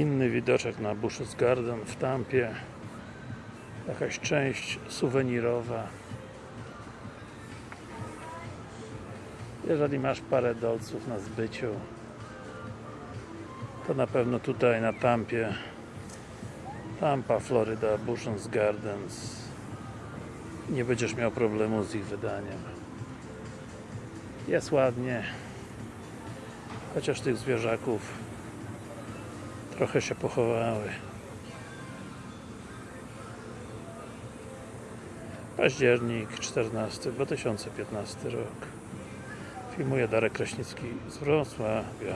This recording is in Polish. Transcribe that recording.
Inny widoczek na Bushes Garden w Tampie. Jakaś część suwenirowa. Jeżeli masz parę dolców na zbyciu, to na pewno tutaj na Tampie Tampa, Florida, Bushens Gardens nie będziesz miał problemu z ich wydaniem jest ładnie chociaż tych zwierzaków trochę się pochowały. Październik 14 2015 rok. Filmuje Darek Kraśnicki z Wrocławia